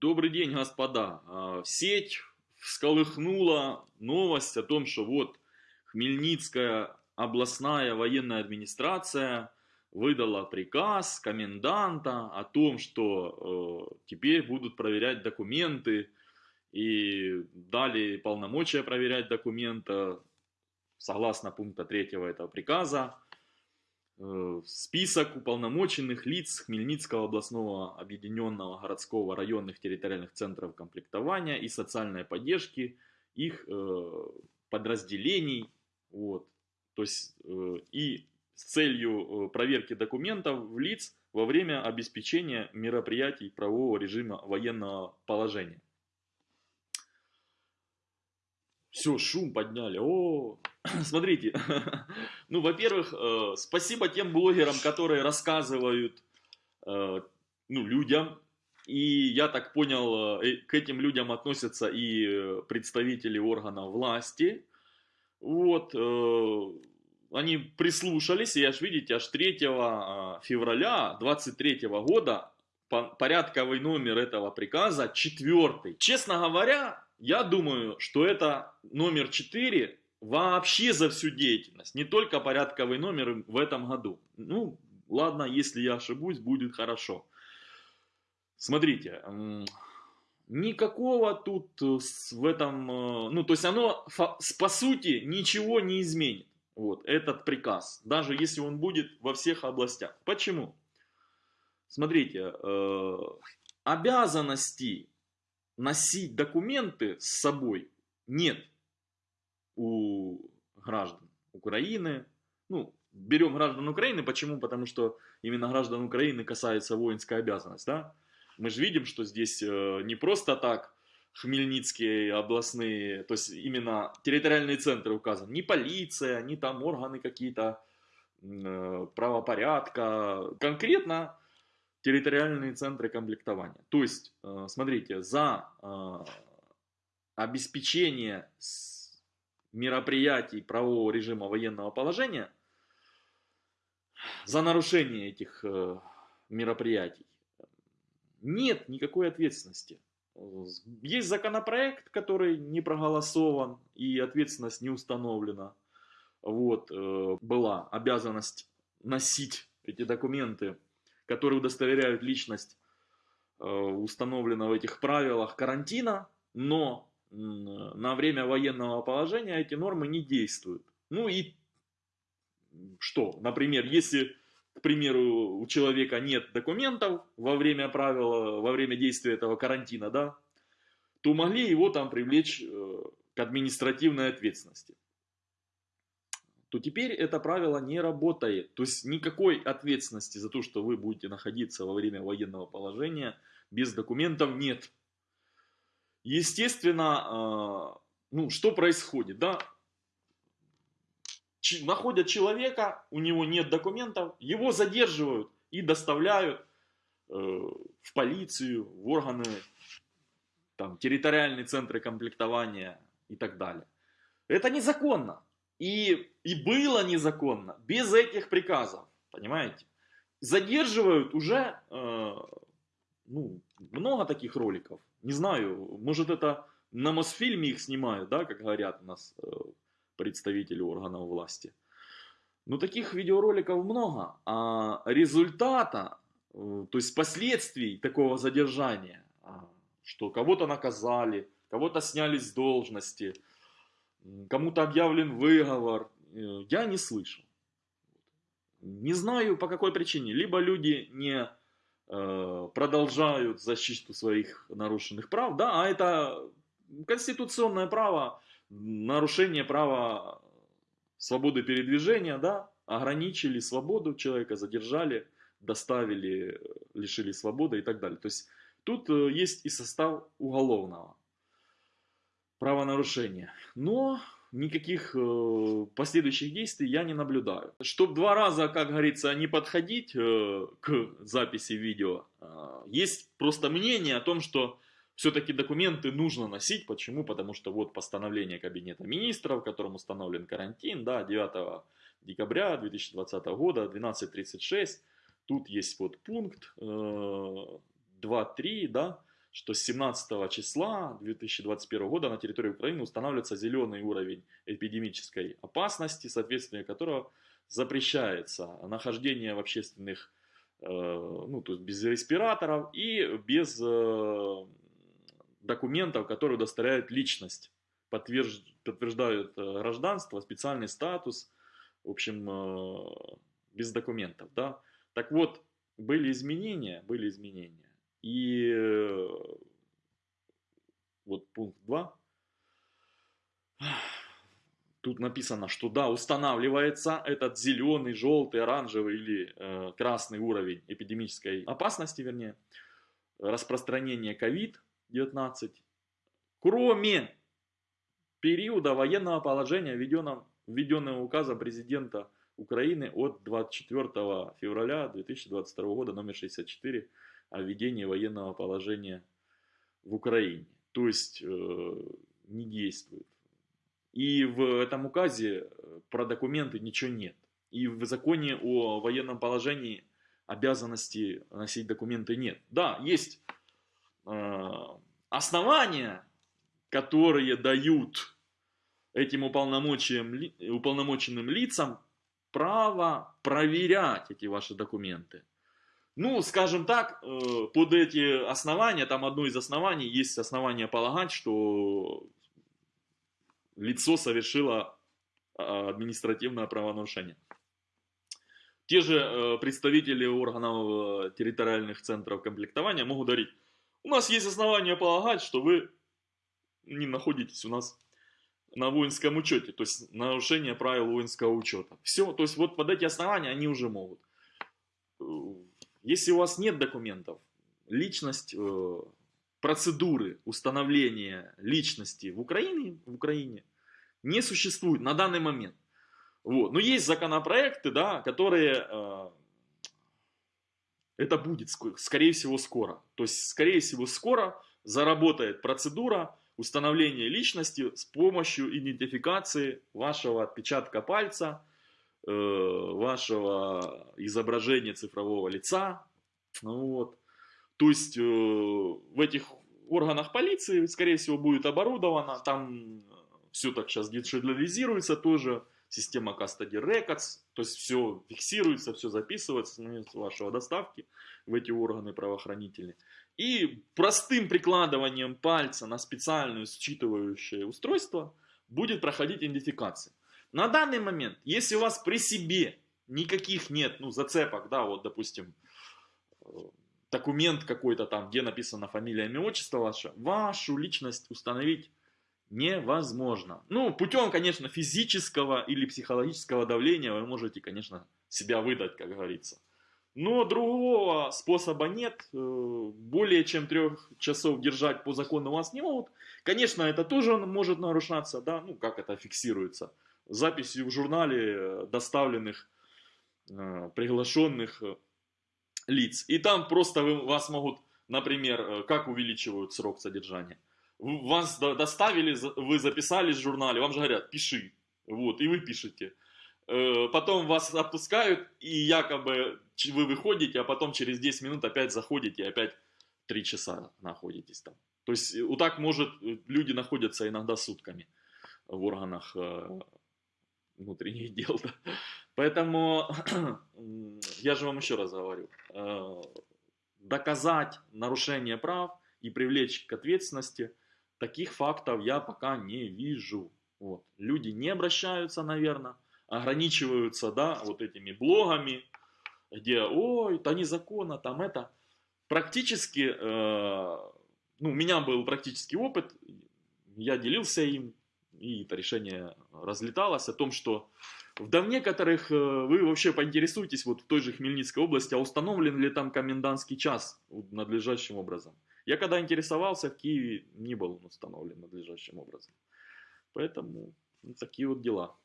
Добрый день, господа. А, Сеть всколыхнула новость о том, что вот Хмельницкая областная военная администрация выдала приказ коменданта о том, что э, теперь будут проверять документы и дали полномочия проверять документы согласно пункта 3 этого приказа. Э, список уполномоченных лиц Хмельницкого областного объединенного городского районных территориальных центров комплектования и социальной поддержки их э, подразделений. Вот. То есть э, и с целью проверки документов в лиц во время обеспечения мероприятий правового режима военного положения. Все, шум подняли. О, смотрите. ну, во-первых, э, спасибо тем блогерам, которые рассказывают э, ну, людям. И я так понял, э, к этим людям относятся и представители органов власти. Вот, они прислушались, и аж видите, аж 3 февраля 23 года порядковый номер этого приказа четвертый. Честно говоря, я думаю, что это номер 4 вообще за всю деятельность, не только порядковый номер в этом году. Ну, ладно, если я ошибусь, будет хорошо. Смотрите, никакого тут э, в этом, э, ну, то есть оно по сути ничего не изменит, вот, этот приказ, даже если он будет во всех областях. Почему? Смотрите, э, обязанности носить документы с собой нет у граждан Украины. Ну, берем граждан Украины, почему? Потому что именно граждан Украины касается воинская обязанность, да? Мы же видим, что здесь э, не просто так Хмельницкие областные, то есть именно территориальные центры указаны, не полиция, не там органы какие-то э, правопорядка, конкретно территориальные центры комплектования. То есть, э, смотрите, за обеспечение мероприятий правового режима военного положения, за нарушение этих э, мероприятий нет никакой ответственности. Есть законопроект, который не проголосован и ответственность не установлена. Вот, была обязанность носить эти документы которые удостоверяют личность э, установлена в этих правилах карантина, но на время военного положения эти нормы не действуют. Ну и что? Например, если, к примеру, у человека нет документов во время правила, во время действия этого карантина, да, то могли его там привлечь э, к административной ответственности то теперь это правило не работает. То есть никакой ответственности за то, что вы будете находиться во время военного положения без документов нет. Естественно, а, ну что происходит, да? Находят человека, у него нет документов, его задерживают и доставляют э, в полицию, в органы, там, территориальные центры комплектования и так далее. Это незаконно. И, и было незаконно, без этих приказов, понимаете? Задерживают уже, э, ну, много таких роликов. Не знаю, может это на Мосфильме их снимают, да, как говорят у нас э, представители органов власти. Но таких видеороликов много, а результата, э, то есть последствий такого задержания, а, что кого-то наказали, кого-то сняли с должности, кому-то объявлен выговор, э, я не слышал. Не знаю по какой причине. Либо люди не продолжают защиту своих нарушенных прав, да, а это конституционное право, нарушение права свободы передвижения, да, ограничили свободу человека, задержали, доставили, лишили свободы и так далее. То есть тут э, есть и состав уголовного правонарушения. Но никаких э, последующих действий я не наблюдаю. Чтобы два раза, как говорится, не подходить э, к записи видео, э, есть просто мнение о том, что все-таки документы нужно носить. Почему? Потому что вот постановление Кабинета Министров, которым установлен карантин, да, 9 декабря 2020 года, 12.36, тут есть вот пункт э, 2.3, да, что с 17 числа 2021 года на территории Украины устанавливается зеленый уровень эпидемической опасности, соответствие которого запрещается нахождение в общественных, э, ну, то есть без респираторов и без э, документов, которые удостоверяют личность, подтверждают э, гражданство, специальный статус, в общем, без документов, да. Так вот, были изменения, были изменения. И вот пункт 2. Тут написано, что да, устанавливается этот зеленый, желтый, оранжевый или э, красный уровень эпидемической опасности, вернее, распространения COVID-19, кроме периода военного положения, введенного указом президента Украины от 24 февраля 2022 года номер 64 о введении военного положения в Украине. То есть э, не действует. И в этом указе э, про документы ничего нет. И в законе о военном положении обязанности носить документы нет. Да, есть э, основания, которые дают этим уполномоченным лицам право проверять эти ваши документы. Ну, скажем так, э, под эти основания, там одно из оснований, есть основание полагать, что лицо совершило а, административное правонарушение. Те же э, представители органов э, территориальных центров комплектования могут говорить, у нас есть основания полагать, что вы не находитесь у нас на воинском учете, то есть нарушение правил воинского учета. Все, то есть вот под эти основания они уже могут. Если у вас нет документов, личность, э, процедуры установления личности в Украине, в Украине не существует на данный момент. Вот. Но есть законопроекты, да, которые... Э, это будет, скорее всего, скоро. То есть, скорее всего, скоро заработает процедура установления личности с помощью идентификации вашего отпечатка пальца, Э, вашего изображения цифрового лица. Ну вот. То есть э, в этих органах полиции, скорее всего, будет оборудовано, там все так сейчас диджитализируется тоже, система Custody Records, то есть все фиксируется, все записывается с момента вашего доставки в эти органы правоохранительные. И простым прикладыванием пальца на специальное считывающее устройство будет проходить идентификация. На данный момент, если у вас при себе никаких нет, ну, зацепок, да, вот, допустим, э, документ какой-то там, где написано фамилия, имя, отчество ваше, вашу личность установить невозможно. Ну, путем, конечно, физического или психологического давления вы можете, конечно, себя выдать, как говорится. Но другого способа нет. Э, более чем трех часов держать по закону вас не могут. Конечно, это тоже может нарушаться, да, ну, как это фиксируется записью в журнале э, доставленных, э, приглашенных э, лиц. И там просто вас могут, например, как увеличивают срок содержания. Вас доставили, вы записались в журнале, вам же говорят, пиши. Вот, и вы пишете. Потом вас отпускают, и якобы вы выходите, а потом через 10 минут опять заходите, и опять 3 часа находитесь там. То есть вот так может, люди находятся иногда сутками в органах внутренних дел. Да? Поэтому я же вам еще раз говорю, э, доказать нарушение прав и привлечь к ответственности, таких фактов я пока не вижу. Вот. Люди не обращаются, наверное, ограничиваются, да, вот этими блогами, где, ой, это незаконно, там это. Практически, э, ну, у меня был практический опыт, я делился им, и это решение разлеталось о том, что в некоторых э, вы вообще поинтересуетесь, вот в той же Хмельницкой области, а установлен ли там комендантский час надлежащим образом. Я когда интересовался, в Киеве не был он установлен надлежащим образом. Поэтому ну, такие вот дела.